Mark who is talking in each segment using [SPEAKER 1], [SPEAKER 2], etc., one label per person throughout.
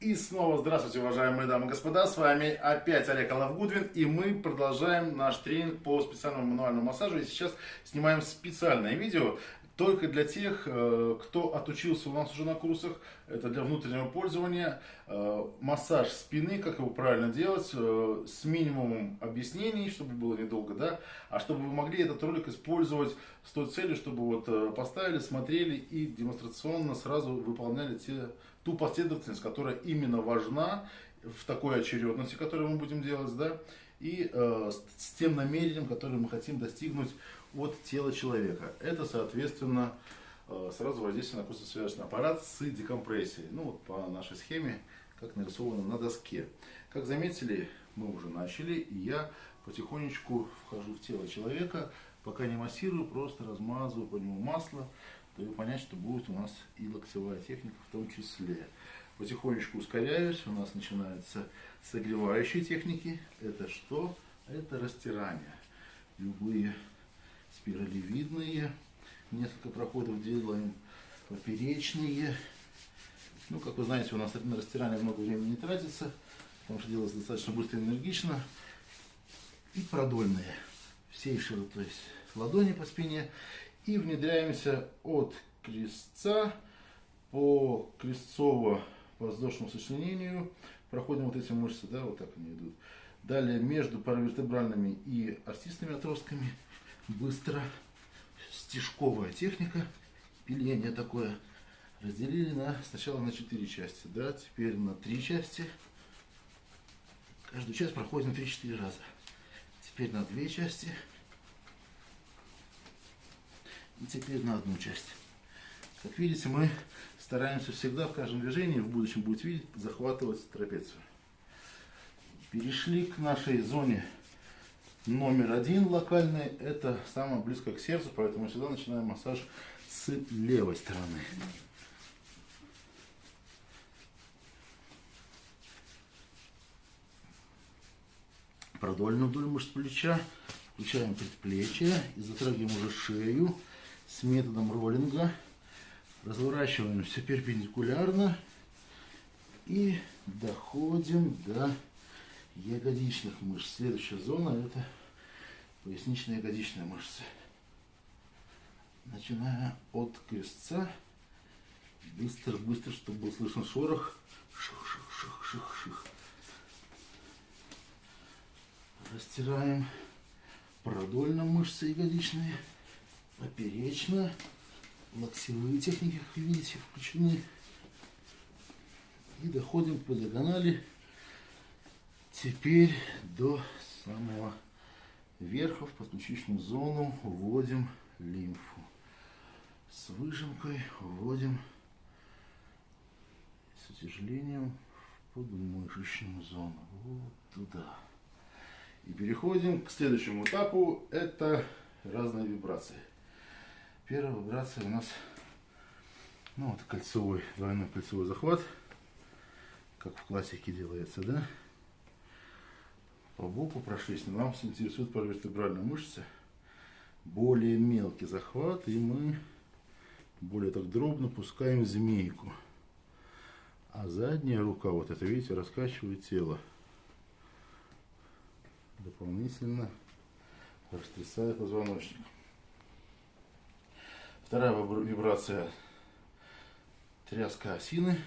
[SPEAKER 1] И снова здравствуйте, уважаемые дамы и господа, с вами опять Олег Алавгудвин, и мы продолжаем наш тренинг по специальному мануальному массажу, и сейчас снимаем специальное видео, только для тех, э, кто отучился у нас уже на курсах, это для внутреннего пользования, э, массаж спины, как его правильно делать, э, с минимумом объяснений, чтобы было недолго, да, а чтобы вы могли этот ролик использовать с той целью, чтобы вот поставили, смотрели и демонстрационно сразу выполняли те ту последовательность, которая именно важна в такой очередности, которую мы будем делать, да, и э, с, тем намерением, которое мы хотим достигнуть от тела человека. Это, соответственно, э, сразу воздействие на костно-связочный аппарат с декомпрессией. Ну, вот по нашей схеме, как нарисовано на доске. Как заметили, мы уже начали, и я потихонечку вхожу в тело человека, пока не массирую, просто размазываю по нему масло, даю понять, что будет у нас и локтевая техника в том числе. Потихонечку ускоряюсь, у нас начинаются согревающие техники. Это что? Это растирание. Любые спиралевидные, несколько проходов делаем поперечные. Ну, как вы знаете, у нас на растирание много времени не тратится, потому что делается достаточно быстро и энергично. И продольные, всей широтой ладони по спине и внедряемся от крестца по крестцово-воздушному сочленению. Проходим вот эти мышцы, да, вот так они идут. Далее между паравертебральными и остистыми отростками быстро стежковая техника, пиление такое. Разделили на, сначала на 4 части, да, теперь на 3 части. Каждую часть проходим 3-4 раза. Теперь на 2 части. И теперь на одну часть. Как видите, мы стараемся всегда в каждом движении, в будущем будете видеть, захватывать трапецию. Перешли к нашей зоне номер один локальной. Это самое близкое к сердцу, поэтому всегда начинаем массаж с левой стороны. Продольную вдоль мышц плеча. Включаем предплечье и затрагиваем уже шею с методом роллинга. Разворачиваем все перпендикулярно и доходим до ягодичных мышц. Следующая зона это поясничная ягодичная мышцы. Начиная от крестца, быстро-быстро, чтобы был слышен шорох. Ших-ших-ших-ших-ших. Растираем продольно мышцы ягодичные поперечно. Локтевые техники, как видите, включены. И доходим по диагонали. Теперь до самого верха в подключичную зону вводим лимфу. С выжимкой вводим с утяжелением в подмышечную зону. Вот туда. И переходим к следующему этапу. Это разные вибрации. Первая вибрация у нас, ну вот кольцевой, двойной кольцевой захват, как в классике делается, да? По боку прошлись, но нам интересует паравертебральная мышца. Более мелкий захват, и мы более так дробно пускаем змейку. А задняя рука, вот это, видите, раскачивает тело. Дополнительно растрясая позвоночник. Вторая вибрация тряска осины.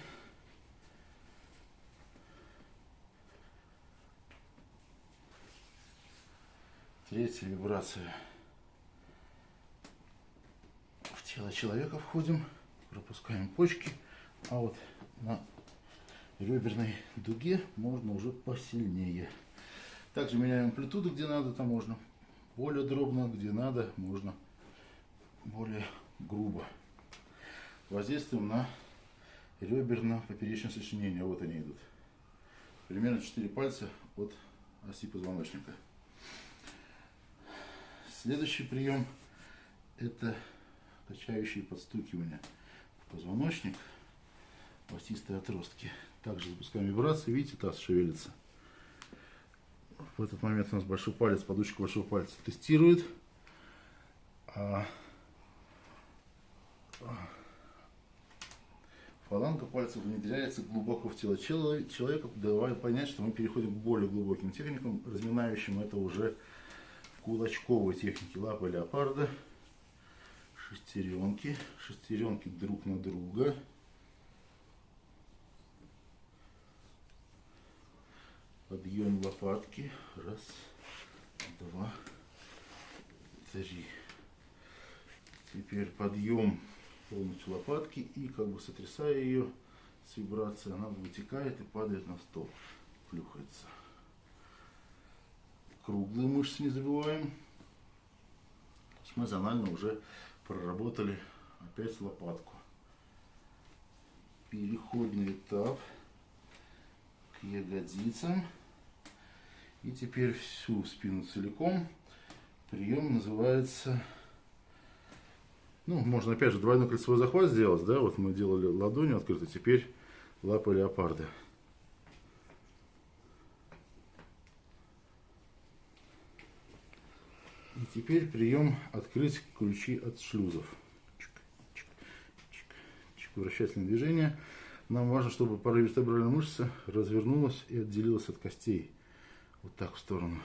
[SPEAKER 1] Третья вибрация. В тело человека входим, пропускаем почки, а вот на реберной дуге можно уже посильнее. Также меняем амплитуду, где надо, там можно более дробно, где надо, можно более грубо. Воздействуем на реберно-поперечное сочленение. Вот они идут. Примерно 4 пальца от оси позвоночника. Следующий прием это качающие подстукивания в позвоночник в остистой отростке. Также запускаем вибрации. Видите, таз шевелится. В этот момент у нас большой палец, подушечка большого пальца тестирует. А Фаланга пальцев внедряется глубоко в тело человека, давая понять, что мы переходим к более глубоким техникам, разминающим это уже в технике лапы леопарда. Шестеренки, шестеренки друг на друга. Подъем лопатки. Раз, два, три. Теперь подъем полностью лопатки и как бы сотрясая ее с вибрацией, она вытекает и падает на стол, плюхается. Круглые мышцы не забываем. Мы зонально уже проработали опять лопатку. Переходный этап к ягодицам. И теперь всю спину целиком. Прием называется ну, можно опять же двойной кольцевой захват сделать, да, вот мы делали ладонью открыто, теперь лапа леопарда. И теперь прием открыть ключи от шлюзов. Чик, чик, чик, чик, вращательное движение. Нам важно, чтобы паравертебральная мышца развернулась и отделилась от костей. Вот так в сторону.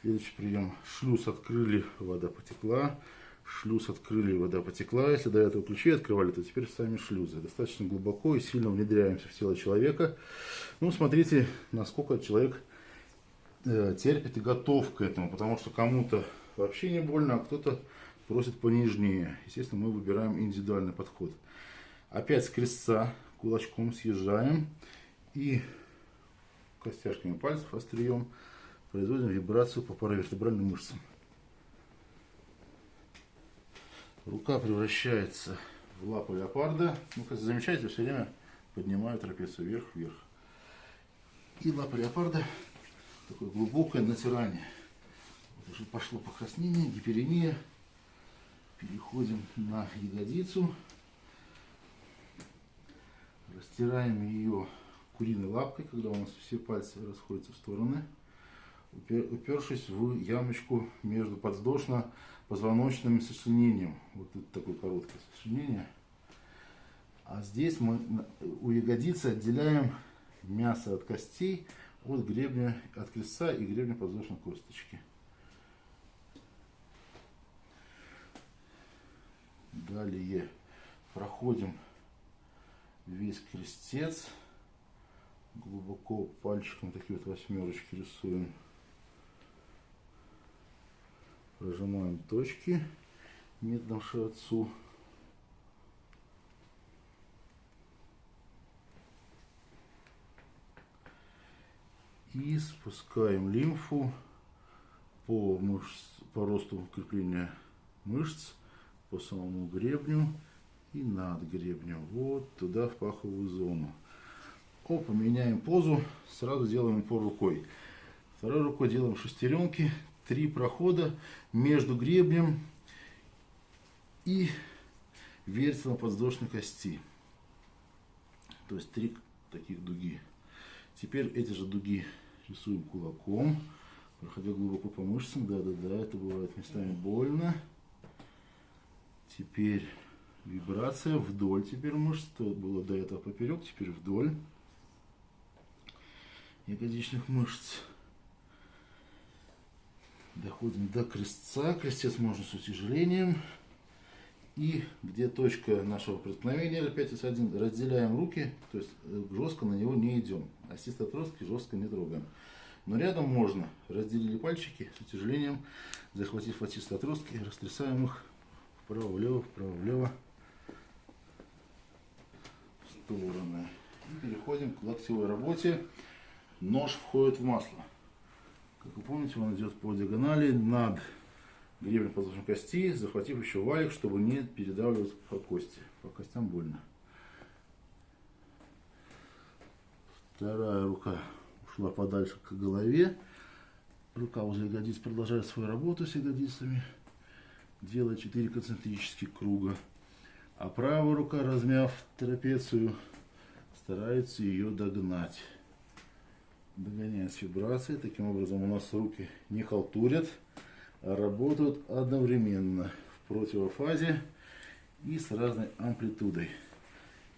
[SPEAKER 1] Следующий прием. Шлюз открыли, вода потекла. Шлюз открыли, вода потекла. Если до этого ключи открывали, то теперь сами шлюзы. Достаточно глубоко и сильно внедряемся в тело человека. Ну, смотрите, насколько человек э, терпит и готов к этому. Потому что кому-то вообще не больно, а кто-то просит понежнее. Естественно, мы выбираем индивидуальный подход. Опять с крестца кулачком съезжаем и костяшками пальцев острием производим вибрацию по паравертебральным мышцам. Рука превращается в лапу леопарда. Ну, как замечаете, все время поднимаю трапецию вверх-вверх. И лапа леопарда такое глубокое натирание. Вот уже пошло покраснение, гиперемия. Переходим на ягодицу. Растираем ее куриной лапкой, когда у нас все пальцы расходятся в стороны упершись в ямочку между подвздошно-позвоночным сочленением. Вот это такое короткое сочленение. А здесь мы у ягодицы отделяем мясо от костей от гребня, от крестца и гребня подвздошной косточки. Далее проходим весь крестец. Глубоко пальчиком такие вот восьмерочки рисуем. Прожимаем точки методом шиотсу. И спускаем лимфу по, мышц, по росту крепления мышц, по самому гребню и над гребнем. Вот туда в паховую зону. Опа, меняем позу, сразу делаем упор рукой. Второй рукой делаем шестеренки, три прохода между гребнем и вертелом подвздошной кости. То есть три таких дуги. Теперь эти же дуги рисуем кулаком, проходя глубоко по мышцам. Да-да-да, это бывает местами больно. Теперь вибрация вдоль теперь мышц. То было до этого поперек, теперь вдоль ягодичных мышц. Доходим до крестца. Крестец можно с утяжелением. И где точка нашего преткновения L5S1, разделяем руки, то есть э, жестко на него не идем. Ассист отростки жестко не трогаем. Но рядом можно. Разделили пальчики с утяжелением, захватив ассист отростки, растрясаем их вправо-влево, вправо-влево стороны. И переходим к локтевой работе. Нож входит в масло. Как вы помните, он идет по диагонали над гребнем подвздошной кости, захватив еще валик, чтобы не передавливать по кости. По костям больно. Вторая рука ушла подальше к голове. Рука возле ягодиц продолжает свою работу с ягодицами. Делает 4 концентрических круга. А правая рука, размяв трапецию, старается ее догнать догоняем с вибрацией. Таким образом у нас руки не халтурят, а работают одновременно в противофазе. и с разной амплитудой.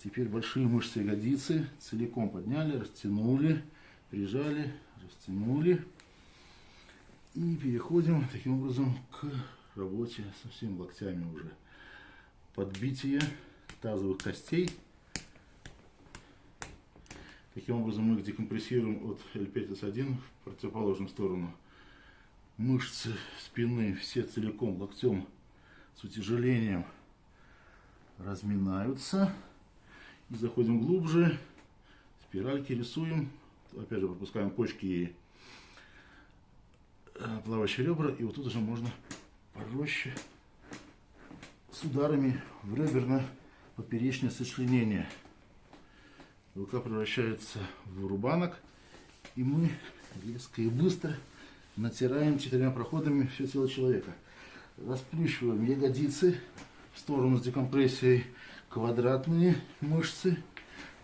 [SPEAKER 1] Теперь большие мышцы ягодицы целиком подняли, растянули, прижали, растянули. И переходим таким образом к работе со всеми локтями уже. Подбитие тазовых костей. Таким образом мы их декомпрессируем от L5S1 в противоположную сторону. Мышцы спины все целиком локтем с утяжелением разминаются. И заходим глубже. Спиральки рисуем. Опять же пропускаем почки и э, плавающие ребра. И вот тут уже можно пороще с ударами в реберно-поперечное сочленение. Рука превращается в рубанок. И мы резко и быстро натираем четырьмя проходами все тело человека. Расплющиваем ягодицы в сторону с декомпрессией, квадратные мышцы,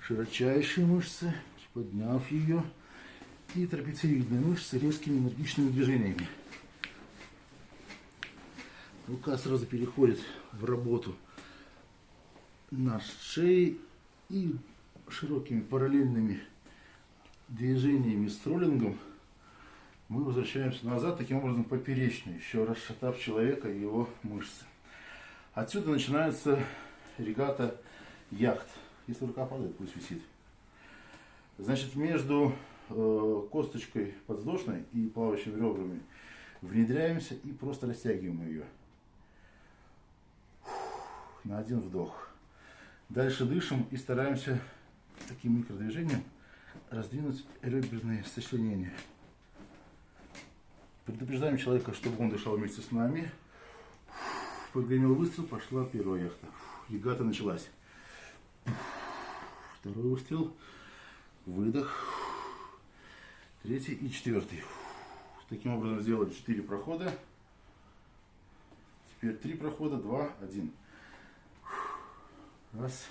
[SPEAKER 1] широчайшие мышцы, подняв ее, и трапециевидные мышцы резкими энергичными движениями. Рука сразу переходит в работу на шее и широкими параллельными движениями с троллингом мы возвращаемся назад, таким образом поперечно, еще расшатав человека и его мышцы. Отсюда начинается регата яхт. Если рука падает, пусть висит. Значит, между э, косточкой подвздошной и плавающими ребрами внедряемся и просто растягиваем ее на один вдох. Дальше дышим и стараемся таким микродвижением раздвинуть реберные сочленения. Предупреждаем человека, чтобы он дышал вместе с нами. Прогремел выстрел, пошла первая яхта. Ягата началась. Второй выстрел. Выдох. Третий и четвертый. Таким образом сделали четыре прохода. Теперь три прохода, два, один. Раз,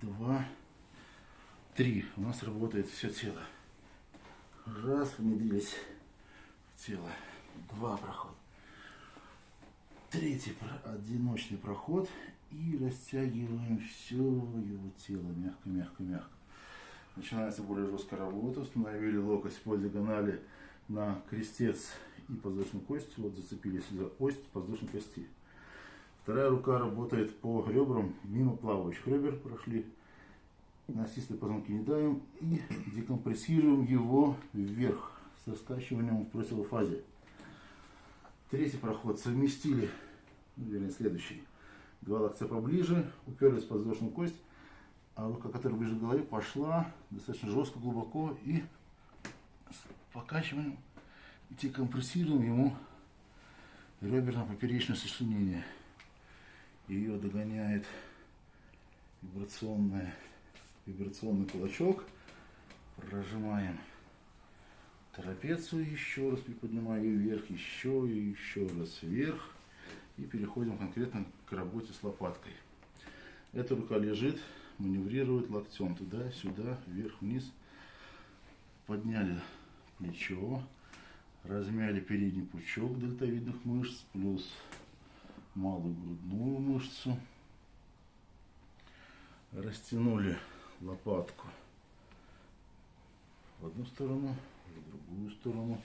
[SPEAKER 1] два, три. У нас работает все тело. Раз, внедрились в тело. Два прохода. Третий одиночный проход. И растягиваем все его тело. Мягко, мягко, мягко. Начинается более жесткая работа. Установили локоть по диагонали на крестец и подвздошную кость. Вот зацепились за ось подвздошной кости. Вторая рука работает по ребрам, мимо плавающих ребер прошли. Настистые позвонки не давим и декомпрессируем его вверх со скачиванием в противофазе. Третий проход совместили, ну, вернее следующий. Два локтя поближе, уперлись в подвздошную кость, а рука, которая ближе к голове, пошла достаточно жестко, глубоко и с покачиванием декомпрессируем ему реберно-поперечное сочленение ее догоняет вибрационная, вибрационный кулачок. Прожимаем трапецию еще раз, приподнимаю ее вверх, еще и еще раз вверх. И переходим конкретно к работе с лопаткой. Эта рука лежит, маневрирует локтем туда-сюда, вверх-вниз. Подняли плечо, размяли передний пучок дельтовидных мышц, плюс малую грудную мышцу. Растянули лопатку в одну сторону, в другую сторону,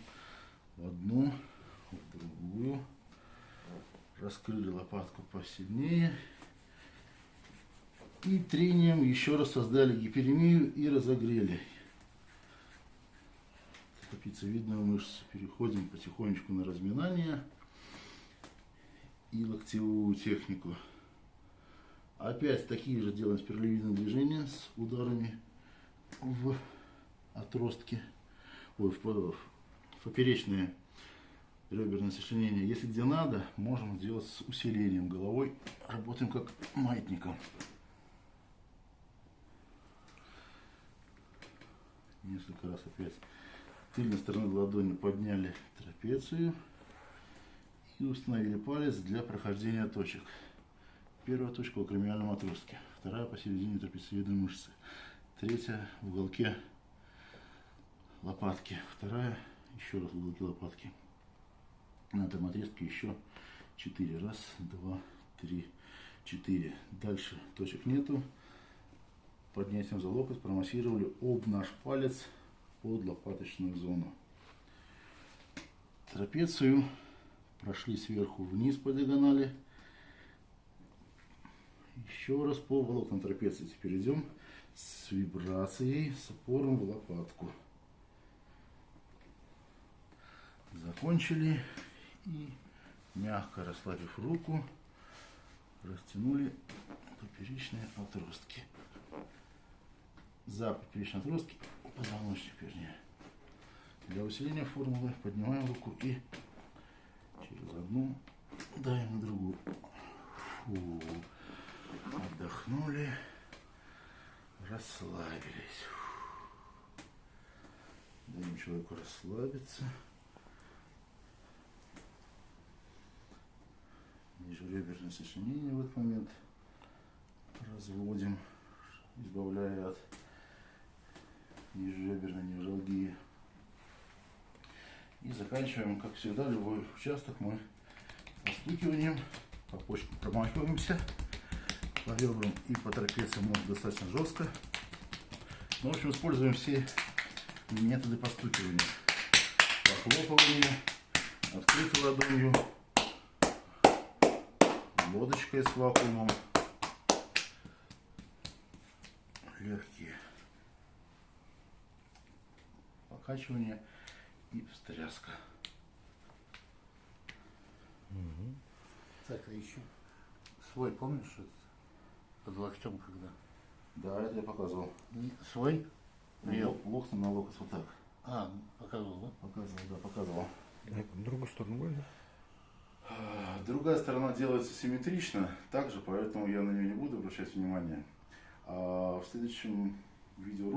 [SPEAKER 1] в одну, в другую. Раскрыли лопатку посильнее. И трением еще раз создали гиперемию и разогрели стопицевидную мышцу. Переходим потихонечку на разминание и локтевую технику. Опять такие же делаем спиралевидные движения с ударами в отростки, ой, в, в поперечные реберные сочленения. Если где надо, можем сделать с усилением головой. Работаем как маятником. Несколько раз опять тыльной стороны ладони подняли трапецию и установили палец для прохождения точек. Первая точка в акромиальном отростке, вторая посередине трапециевидной мышцы, третья в уголке лопатки, вторая еще раз в уголке лопатки. На этом отрезке еще четыре. Раз, два, три, 4. Дальше точек нету. Поднятием за локоть промассировали об наш палец под лопаточную зону. Трапецию прошли сверху вниз по диагонали. Еще раз по волокнам трапеции теперь идем с вибрацией, с опором в лопатку. Закончили и мягко расслабив руку, растянули поперечные отростки. За поперечные отростки позвоночник, вернее. Для усиления формулы поднимаем руку и через одну даем на другую. Фу. Отдохнули, расслабились. Даем человеку расслабиться. Межреберное сочленение в этот момент разводим, избавляя от межреберной невралгии. И заканчиваем, как всегда, любой участок мы постукиванием, по почкам промахиваемся, по ребрам и по трапециям можно достаточно жестко. Ну, в общем, используем все методы постукивания. Похлопывание, открытой ладонью, лодочкой с вакуумом, легкие покачивания и встряска.
[SPEAKER 2] Угу. Так, а еще свой, помнишь, под локтем когда?
[SPEAKER 1] Да, это я показывал.
[SPEAKER 2] Свой?
[SPEAKER 1] Ло- Локтем на локоть вот так.
[SPEAKER 2] А, показывал, да?
[SPEAKER 1] Показывал, да, показывал.
[SPEAKER 3] Другую сторону?
[SPEAKER 1] А, Другая сторона делается симметрично, также, поэтому я на нее не буду обращать внимания. А в следующем видео